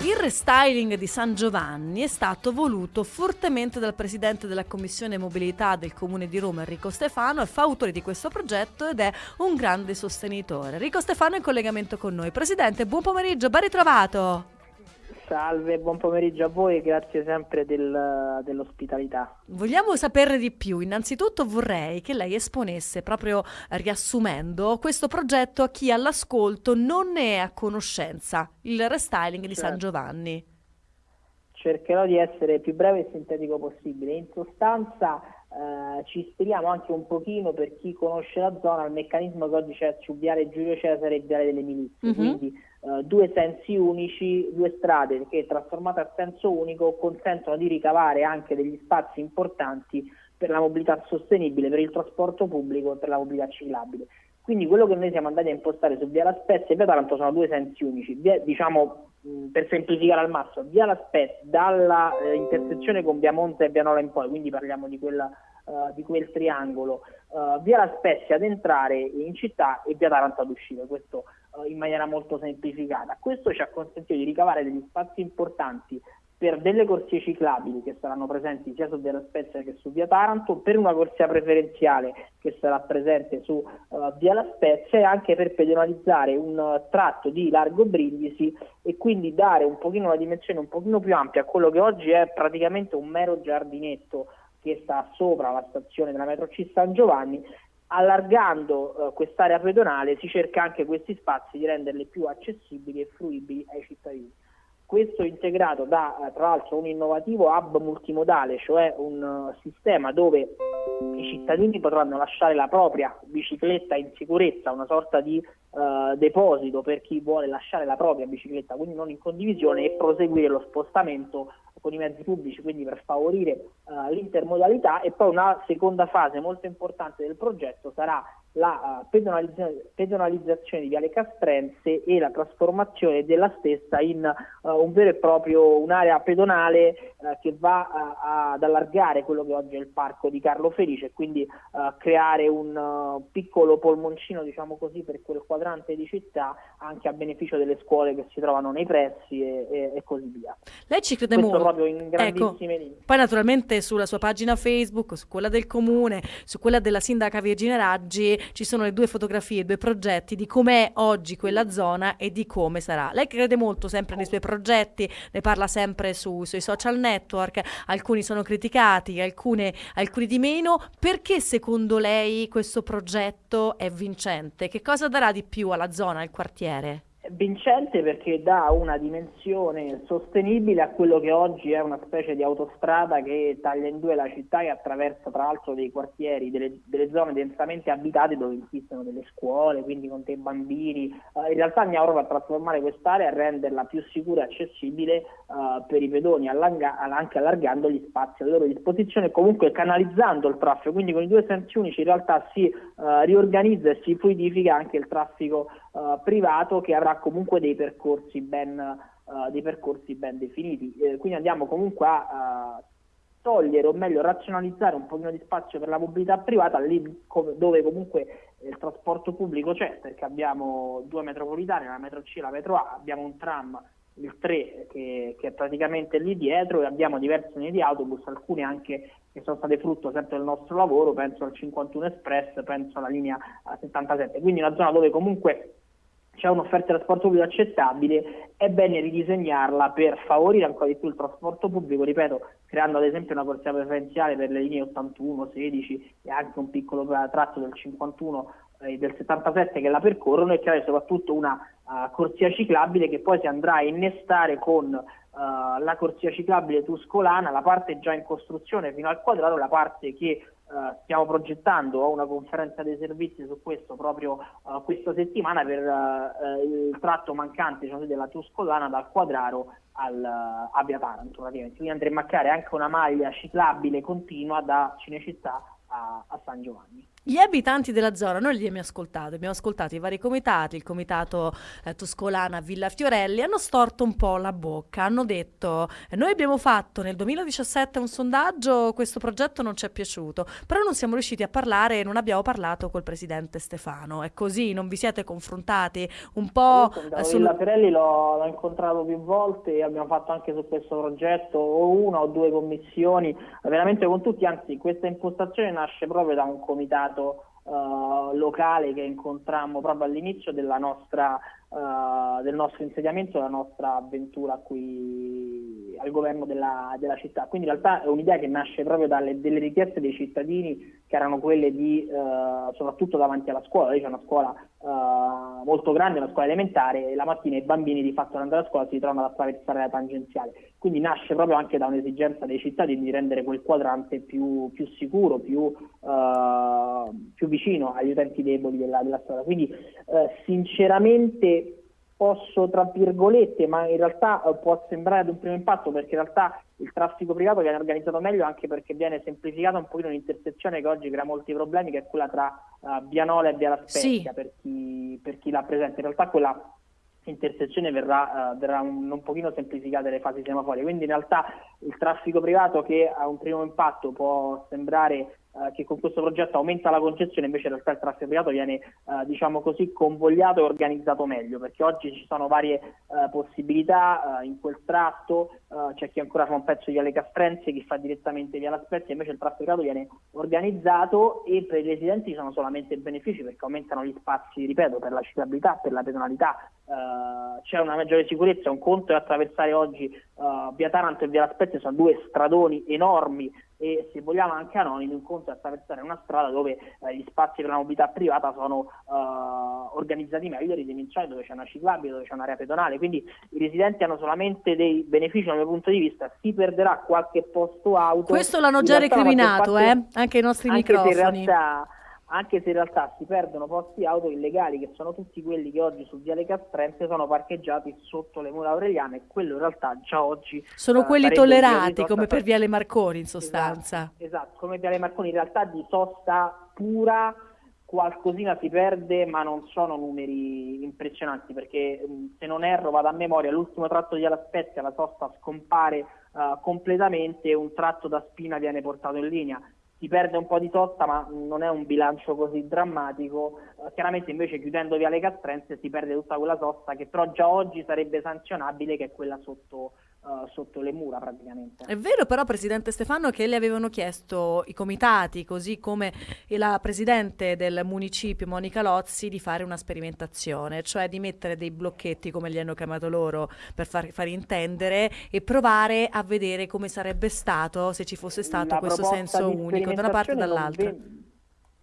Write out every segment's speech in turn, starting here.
Il restyling di San Giovanni è stato voluto fortemente dal presidente della Commissione Mobilità del Comune di Roma, Enrico Stefano, è fautore di questo progetto ed è un grande sostenitore. Enrico Stefano è in collegamento con noi. Presidente, buon pomeriggio, ben ritrovato. Salve, buon pomeriggio a voi e grazie sempre del, dell'ospitalità. Vogliamo saperne di più. Innanzitutto vorrei che lei esponesse, proprio riassumendo, questo progetto a chi all'ascolto non ne è a conoscenza, il restyling di certo. San Giovanni. Cercherò di essere più breve e sintetico possibile. In sostanza eh, ci ispiriamo anche un pochino per chi conosce la zona al meccanismo che oggi c'è su Viale Giulio Cesare e Viale delle Milizie, uh-huh. quindi eh, due sensi unici, due strade che trasformate a senso unico consentono di ricavare anche degli spazi importanti per la mobilità sostenibile, per il trasporto pubblico e per la mobilità ciclabile. Quindi quello che noi siamo andati a impostare su Via La Spezia e Via Taranto sono due sensi unici, via, diciamo per semplificare al massimo, Via La Spezia dalla eh, intersezione con Via Monza e Via Nola in poi, quindi parliamo di, quella, uh, di quel triangolo, uh, Via La Spezia ad entrare in città e Via Taranto ad uscire, questo in maniera molto semplificata. Questo ci ha consentito di ricavare degli spazi importanti per delle corsie ciclabili che saranno presenti sia su Via Spezia che su Via Taranto, per una corsia preferenziale che sarà presente su uh, Via La Spezia e anche per pedonalizzare un uh, tratto di largo Brindisi e quindi dare un pochino una dimensione un pochino più ampia a quello che oggi è praticamente un mero giardinetto che sta sopra la stazione della metro C San Giovanni allargando uh, quest'area pedonale si cerca anche questi spazi di renderli più accessibili e fruibili ai cittadini. Questo integrato da eh, tra l'altro un innovativo hub multimodale, cioè un uh, sistema dove i cittadini potranno lasciare la propria bicicletta in sicurezza, una sorta di uh, deposito per chi vuole lasciare la propria bicicletta, quindi non in condivisione, e proseguire lo spostamento con i mezzi pubblici, quindi per favorire uh, l'intermodalità. E poi una seconda fase molto importante del progetto sarà la uh, pedonalizzazione di Viale Castrense e la trasformazione della stessa in uh, un vero e proprio un'area pedonale uh, che va ad allargare quello che oggi è il parco di Carlo Felice e quindi creare un piccolo polmoncino diciamo così per quel quadrante di città anche a beneficio delle scuole che si trovano nei pressi e, e, e così via. Lei ci crede Questo molto. proprio in ecco. grandissime ecco. linee. Poi naturalmente sulla sua pagina Facebook, su quella del comune, su quella della sindaca Virginia Raggi ci sono le due fotografie, due progetti di com'è oggi quella zona e di come sarà. Lei crede molto sempre nei suoi progetti, ne parla sempre su, sui social network, alcuni sono criticati, alcune, alcuni di meno. Perché secondo lei questo progetto è vincente? Che cosa darà di più alla zona, al quartiere? Vincente perché dà una dimensione sostenibile a quello che oggi è una specie di autostrada che taglia in due la città e attraversa tra l'altro dei quartieri, delle, delle zone densamente abitate dove insistono delle scuole, quindi con dei bambini. Uh, in realtà andiamo proprio a trasformare quest'area e renderla più sicura e accessibile uh, per i pedoni, anche allargando gli spazi a loro disposizione e comunque canalizzando il traffico. Quindi con i due sensi unici in realtà si uh, riorganizza e si fluidifica anche il traffico privato che avrà comunque dei percorsi ben, uh, dei percorsi ben definiti. Eh, quindi andiamo comunque a togliere o meglio razionalizzare un pochino di spazio per la mobilità privata lì come, dove comunque il trasporto pubblico c'è perché abbiamo due metropolitane, la metro C e la metro A, abbiamo un tram il 3 che, che, è praticamente lì dietro e abbiamo diverse linee di autobus, alcune anche che sono state frutto sempre del nostro lavoro, penso al 51 Express, penso alla linea 77, quindi una zona dove comunque c'è un'offerta di trasporto pubblico accettabile, è bene ridisegnarla per favorire ancora di più il trasporto pubblico, ripeto, creando ad esempio una corsia preferenziale per le linee 81, 16 e anche un piccolo tratto del 51 e eh, del 77 che la percorrono e creare soprattutto una uh, corsia ciclabile che poi si andrà a innestare con uh, la corsia ciclabile tuscolana, la parte già in costruzione fino al quadrato, la parte che Uh, stiamo progettando una conferenza dei servizi su questo proprio uh, questa settimana per uh, il tratto mancante cioè della Tuscolana dal Quadraro al, a Via Taranto. Quindi andremo a creare anche una maglia ciclabile continua da Cinecittà a, a San Giovanni. Gli abitanti della zona, noi li abbiamo ascoltati, abbiamo ascoltato i vari comitati, il comitato eh, Toscolana Villa Fiorelli, hanno storto un po' la bocca, hanno detto noi abbiamo fatto nel 2017 un sondaggio, questo progetto non ci è piaciuto, però non siamo riusciti a parlare e non abbiamo parlato col presidente Stefano, è così, non vi siete confrontati un po'... Eh, sul... Villa Fiorelli l'ho, incontrato più volte abbiamo fatto anche su questo progetto o una o due commissioni, veramente con tutti, anzi questa impostazione nasce proprio da un comitato uh, locale che incontrammo proprio all'inizio della nostra uh, del nostro insediamento, della nostra avventura qui al governo della, della, città. Quindi in realtà è un'idea che nasce proprio dalle delle richieste dei cittadini che erano quelle di, uh, soprattutto davanti alla scuola, lì c'è una scuola uh, molto grande, una scuola elementare, e la mattina i bambini di fatto andare a scuola si trovano ad attraversare la tangenziale. Quindi nasce proprio anche da un'esigenza dei cittadini di rendere quel quadrante più, più sicuro, più, più, vicino agli utenti deboli della, della strada. Quindi sinceramente posso, tra virgolette, ma in realtà eh, può sembrare ad un primo impatto perché in realtà il traffico privato viene organizzato meglio anche perché viene semplificata un pochino un'intersezione che oggi crea molti problemi, che è quella tra uh, Bianola e Via La Spezia, sì. per, chi, per chi l'ha presente. In realtà quella intersezione verrà, uh, verrà un, un pochino semplificate le fasi semaforiche, quindi in realtà il traffico privato che a un primo impatto può sembrare eh, che con questo progetto aumenta la concezione, invece in realtà il traffico privato viene eh, diciamo così convogliato e organizzato meglio, perché oggi ci sono varie eh, possibilità in quel tratto, c'è chi ancora fa un pezzo via le Castrenze, chi fa direttamente via la Spezia, invece il traffico privato viene organizzato e per i residenti ci sono solamente benefici perché aumentano gli spazi, ripeto, per la citabilità, per la pedonalità, c'è una maggiore sicurezza, un conto è attraversare oggi via Taranto e via la Spezia, sono due stradoni enormi e se vogliamo anche anonimi, un conto è attraversare una strada dove eh, gli spazi per la mobilità privata sono eh, organizzati meglio, ridimensionati, dove c'è una ciclabile, dove c'è un'area pedonale, quindi i residenti hanno solamente dei benefici dal mio punto di vista, si perderà qualche posto auto. Questo l'hanno già recriminato, parte, eh? anche i nostri anche microfoni. In realtà anche se in realtà si perdono posti auto illegali che sono tutti quelli che oggi su Viale Castrense sono parcheggiati sotto le mura aureliane e quello in realtà già oggi sono uh, quelli tollerati come per Viale Marconi in sostanza. esatto, esatto, come Viale Marconi in realtà di sosta pura qualcosina si perde ma non sono numeri impressionanti perché se non erro vado a memoria l'ultimo tratto di Ala Spezia la sosta scompare uh, completamente e un tratto da Spina viene portato in linea si perde un po' di sosta ma non è un bilancio così drammatico, eh, chiaramente invece chiudendo via le Castrense si perde tutta quella sosta che però già oggi sarebbe sanzionabile che è quella sotto uh, sotto le mura praticamente. È vero però Presidente Stefano che le avevano chiesto i comitati, così come la Presidente del municipio Monica Lozzi, di fare una sperimentazione, cioè di mettere dei blocchetti come li hanno chiamato loro per far, far intendere e provare a vedere come sarebbe stato se ci fosse stato la questo senso unico da una parte e dall'altra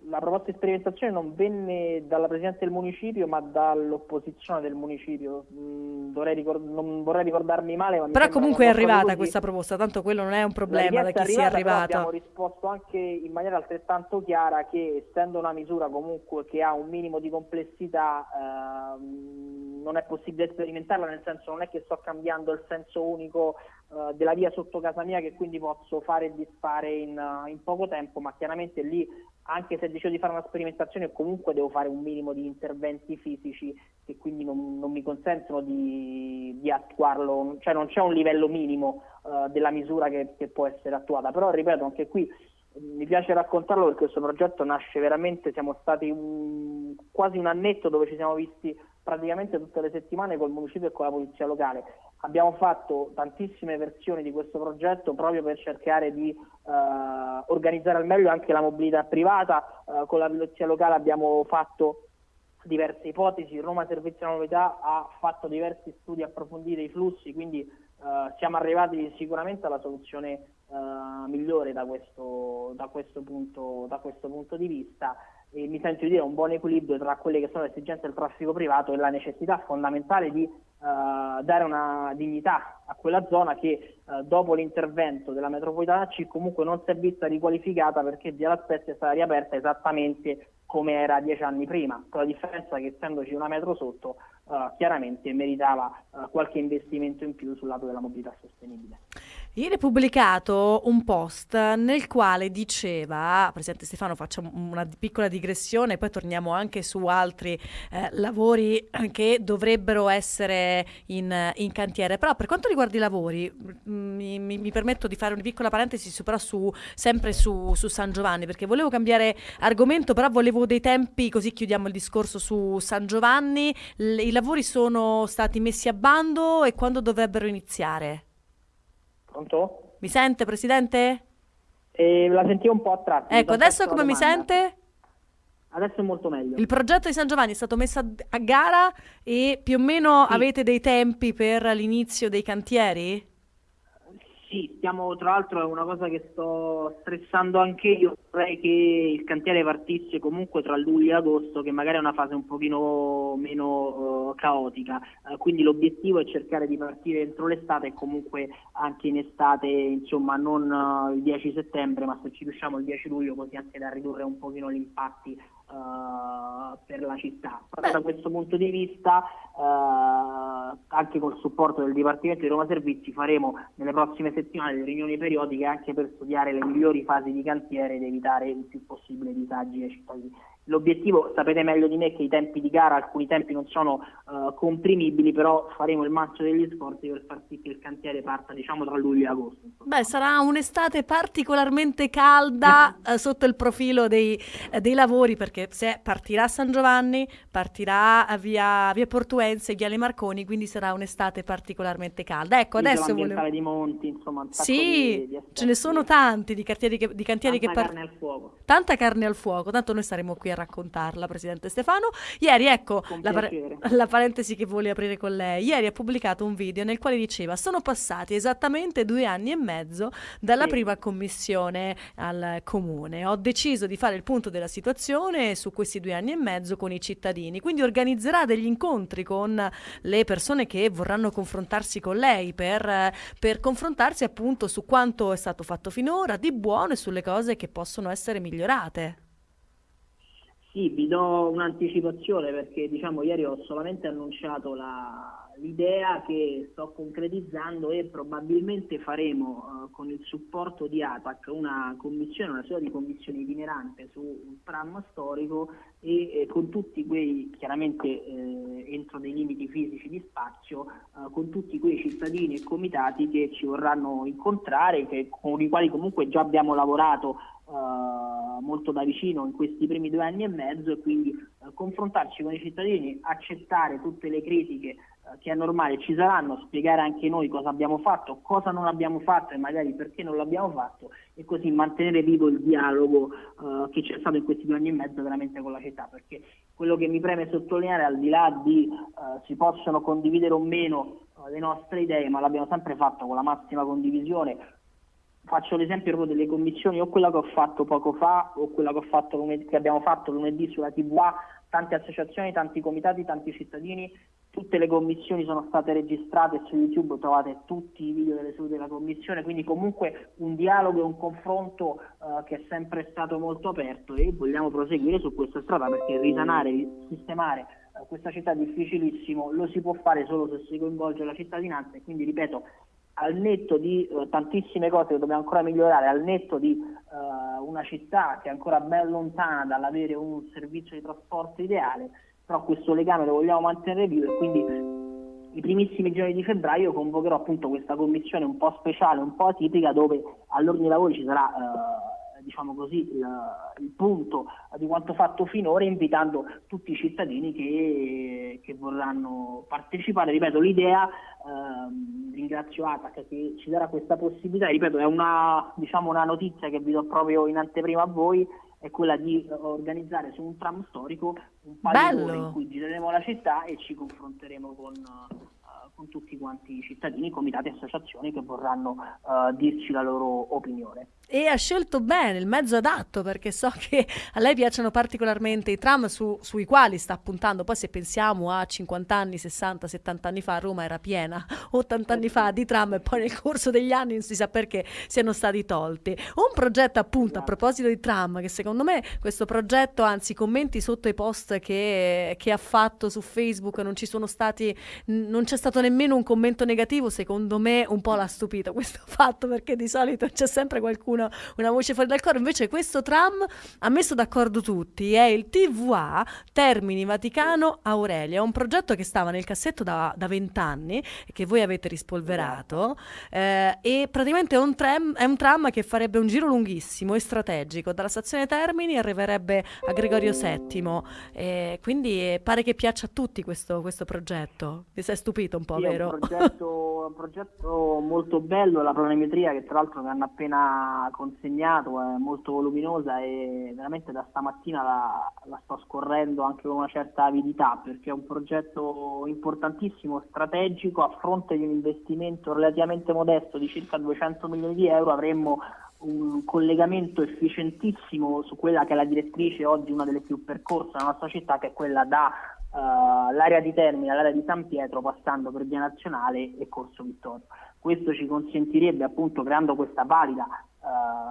la proposta di sperimentazione non venne dalla Presidente del Municipio ma dall'opposizione del Municipio. Mm, ricord- non vorrei ricordarmi male. Ma però comunque è arrivata così. questa proposta, tanto quello non è un problema da chi arrivata, sia arrivato. Abbiamo risposto anche in maniera altrettanto chiara che essendo una misura comunque che ha un minimo di complessità ehm, non è possibile sperimentarla, nel senso non è che sto cambiando il senso unico eh, della via sotto casa mia che quindi posso fare e disfare in, in poco tempo, ma chiaramente lì anche se decido di fare una sperimentazione comunque devo fare un minimo di interventi fisici che quindi non, non mi consentono di, di, attuarlo, cioè non c'è un livello minimo uh, della misura che, che, può essere attuata, però ripeto anche qui mi piace raccontarlo perché questo progetto nasce veramente, siamo stati un, quasi un annetto dove ci siamo visti praticamente tutte le settimane col municipio e con la polizia locale. Abbiamo fatto tantissime versioni di questo progetto proprio per cercare di eh, organizzare al meglio anche la mobilità privata. Eh, con la polizia locale abbiamo fatto diverse ipotesi, Roma Servizio della Mobilità ha fatto diversi studi approfonditi dei flussi, quindi eh, siamo arrivati sicuramente alla soluzione eh, migliore da questo, da, questo punto, da questo punto di vista e mi sento di dire un buon equilibrio tra quelle che sono le esigenze del traffico privato e la necessità fondamentale di uh, dare una dignità a quella zona che uh, dopo l'intervento della metropolitana C comunque non si è vista riqualificata perché Via La Spezia è stata riaperta esattamente come era dieci anni prima, con la differenza che essendoci una metro sotto uh, chiaramente meritava uh, qualche investimento in più sul lato della mobilità sostenibile. Ieri pubblicato un post nel quale diceva, Presidente Stefano facciamo una piccola digressione, poi torniamo anche su altri eh, lavori che dovrebbero essere in, in, cantiere, però per quanto riguarda i lavori mm, mi, mi, mi permetto di fare una piccola parentesi su, però su, sempre su, su, San Giovanni, perché volevo cambiare argomento, però volevo dei tempi, così chiudiamo il discorso su San Giovanni, L- i lavori sono stati messi a bando e quando dovrebbero iniziare? Pronto? Mi sente, Presidente? Eh, la sentivo un po' a tratti. Ecco, adesso come mi sente? Adesso è molto meglio. Il progetto di San Giovanni è stato messo a, gara e più o meno sì. avete dei tempi per l'inizio dei cantieri? Sì, stiamo tra l'altro è una cosa che sto stressando anche io, vorrei che il cantiere partisse comunque tra luglio e agosto, che magari è una fase un pochino meno uh, caotica, uh, quindi l'obiettivo è cercare di partire entro l'estate e comunque anche in estate, insomma non uh, il 10 settembre, ma se ci riusciamo il 10 luglio così anche da ridurre un pochino gli impatti Uh, per la città. Però da questo punto di vista, uh, anche col supporto del Dipartimento di Roma Servizi, faremo nelle prossime settimane delle riunioni periodiche anche per studiare le migliori fasi di cantiere ed evitare il più possibile disagi ai cittadini. L'obiettivo, sapete meglio di me che i tempi di gara, alcuni tempi non sono uh, comprimibili, però faremo il massimo degli sforzi per far sì che il cantiere parta diciamo tra luglio e agosto. Beh, sarà un'estate particolarmente calda uh, sotto il profilo dei, uh, dei, lavori, perché se partirà San Giovanni, partirà via, via Portuense, via Le Marconi, quindi sarà un'estate particolarmente calda. Ecco, adesso volevo... di monti, insomma, sì, di, di ce ne sono tanti di cantieri che, di cantieri Tanta che par- carne al fuoco. Tanta carne al fuoco, tanto noi saremo qui a raccontarla, Presidente Stefano. Ieri, ecco, la, par- la, parentesi che voglio aprire con lei, ieri ha pubblicato un video nel quale diceva sono passati esattamente due anni e mezzo dalla sì. prima commissione al comune. Ho deciso di fare il punto della situazione su questi due anni e mezzo con i cittadini, quindi organizzerà degli incontri con le persone che vorranno confrontarsi con lei per, per confrontarsi appunto su quanto è stato fatto finora di buono e sulle cose che possono essere migliorate. Sì, vi do un'anticipazione perché diciamo ieri ho solamente annunciato l'idea che sto concretizzando e probabilmente faremo uh, con il supporto di ATAC una commissione, una sorta di commissione itinerante su un tram storico e, e con tutti quei, chiaramente eh, entro dei limiti fisici di spazio, uh, con tutti quei cittadini e comitati che ci vorranno incontrare, che, con i quali comunque già abbiamo lavorato Uh, molto da vicino in questi primi due anni e mezzo e quindi uh, confrontarci con i cittadini, accettare tutte le critiche uh, che è normale ci saranno, spiegare anche noi cosa abbiamo fatto, cosa non abbiamo fatto e magari perché non l'abbiamo fatto e così mantenere vivo il dialogo che c'è stato in questi due anni e mezzo veramente con la città perché quello che mi preme sottolineare al di là di si possono condividere o meno le nostre idee ma l'abbiamo sempre fatto con la massima condivisione faccio l'esempio delle commissioni, o quella che ho fatto poco fa, o quella che, fatto lunedì, che abbiamo fatto lunedì sulla TVA, tante associazioni, tanti comitati, tanti cittadini, tutte le commissioni sono state registrate su YouTube trovate tutti i video delle sedute della commissione, quindi comunque un dialogo e un confronto uh, che è sempre stato molto aperto e vogliamo proseguire su questa strada perché risanare, sistemare uh, questa città è difficilissimo, lo si può fare solo se si coinvolge la cittadinanza e quindi ripeto al netto di uh, tantissime cose che dobbiamo ancora migliorare, al netto di uh, una città che è ancora ben lontana dall'avere un servizio di trasporto ideale, però questo legame lo vogliamo mantenere vivo e quindi i primissimi giorni di febbraio convocherò appunto questa commissione un po' speciale, un po' atipica dove all'ordine lavori ci sarà uh, diciamo così, il, il, punto di quanto fatto finora, invitando tutti i cittadini che, che vorranno partecipare. Ripeto, l'idea, ehm, ringrazio ATAC che ci darà questa possibilità, ripeto, è una, diciamo, una notizia che vi do proprio in anteprima a voi, è quella di organizzare su un tram storico un paio di ore in cui gireremo la città e ci confronteremo con con tutti quanti i cittadini, comitati e associazioni che vorranno uh, dirci la loro opinione. E ha scelto bene il mezzo adatto perché so che a lei piacciono particolarmente i tram su, sui quali sta puntando. Poi se pensiamo a 50 anni, 60, 70 anni fa Roma era piena, 80 anni fa di tram e poi nel corso degli anni non si sa perché siano stati tolti. Un progetto appunto a proposito di tram che secondo me questo progetto, anzi commenti sotto i post che, che ha fatto su Facebook non ci sono stati, non c'è stato nemmeno un commento negativo, secondo me un po' l'ha stupito questo fatto perché di solito c'è sempre qualcuno una, una voce fuori dal coro. Invece questo tram ha messo d'accordo tutti, è il TVA Termini Vaticano Aurelia, un progetto che stava nel cassetto da vent'anni e che voi avete rispolverato eh, e praticamente è un, tram, è un tram che farebbe un giro lunghissimo e strategico, dalla stazione Termini arriverebbe a Gregorio VII, eh, quindi pare che piaccia a tutti questo, questo progetto. Vi sei stupito un po', sì, vero? È un progetto, un progetto molto bello, la planimetria che tra l'altro mi hanno appena consegnato è molto voluminosa e veramente da stamattina la, la, sto scorrendo anche con una certa avidità perché è un progetto importantissimo, strategico, a fronte di un investimento relativamente modesto di circa 200 milioni di euro avremmo un collegamento efficientissimo su quella che è la direttrice oggi una delle più percorse nella nostra città che è quella da uh, l'area di Termini all'area di San Pietro passando per Via Nazionale e Corso Vittorio. Questo ci consentirebbe appunto creando questa valida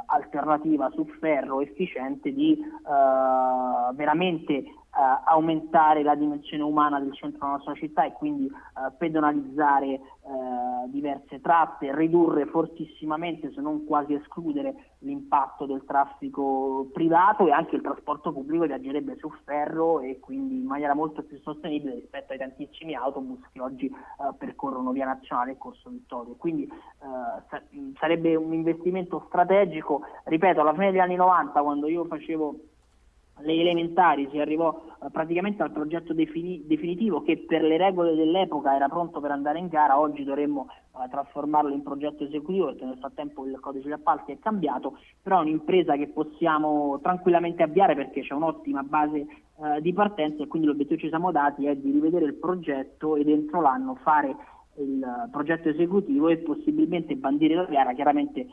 alternativa su ferro efficiente di uh, veramente uh, aumentare la dimensione umana del centro della nostra città e quindi pedonalizzare diverse tratte, ridurre fortissimamente se non quasi escludere l'impatto del traffico privato e anche il trasporto pubblico viaggerebbe su ferro e quindi in maniera molto più sostenibile rispetto ai tantissimi autobus che oggi percorrono via nazionale e Corso Vittorio. Quindi sa- sarebbe un investimento strategico, ripeto, alla fine degli anni 90 quando io facevo le elementari si arrivò eh, praticamente al progetto defini- definitivo che per le regole dell'epoca era pronto per andare in gara, oggi dovremmo eh, trasformarlo in progetto esecutivo perché nel frattempo il codice degli appalti è cambiato, però è un'impresa che possiamo tranquillamente avviare perché c'è un'ottima base eh, di partenza e quindi l'obiettivo che ci siamo dati è di rivedere il progetto e dentro l'anno fare il progetto esecutivo e possibilmente bandire la gara, chiaramente eh,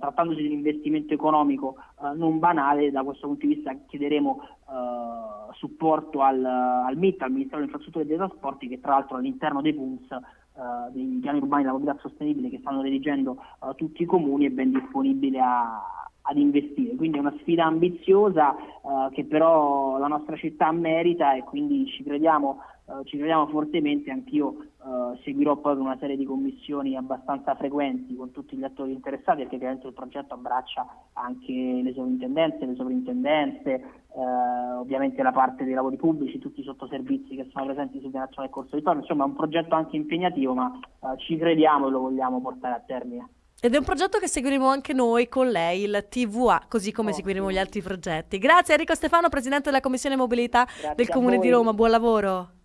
trattandosi di un investimento economico eh, non banale, da questo punto di vista chiederemo eh, supporto al, al, MIT, al Ministero delle Infrastrutture e dei Trasporti, che tra l'altro all'interno dei PUMS, eh, dei piani urbani della mobilità sostenibile che stanno dirigendo eh, tutti i comuni, è ben disponibile a, ad investire. Quindi è una sfida ambiziosa eh, che però la nostra città merita e quindi ci crediamo Uh, ci crediamo fortemente, anch'io uh, seguirò poi una serie di commissioni abbastanza frequenti con tutti gli attori interessati perché chiaramente il progetto abbraccia anche le sovrintendenze, le sovrintendenze, uh, ovviamente la parte dei lavori pubblici, tutti i sottoservizi che sono presenti sul piano nazionale Corso di Torno, insomma è un progetto anche impegnativo ma ci crediamo e lo vogliamo portare a termine. Ed è un progetto che seguiremo anche noi con lei, il TVA, così come Ottimo. seguiremo gli altri progetti. Grazie Enrico Stefano, Presidente della Commissione Mobilità Grazie del Comune di Roma, buon lavoro.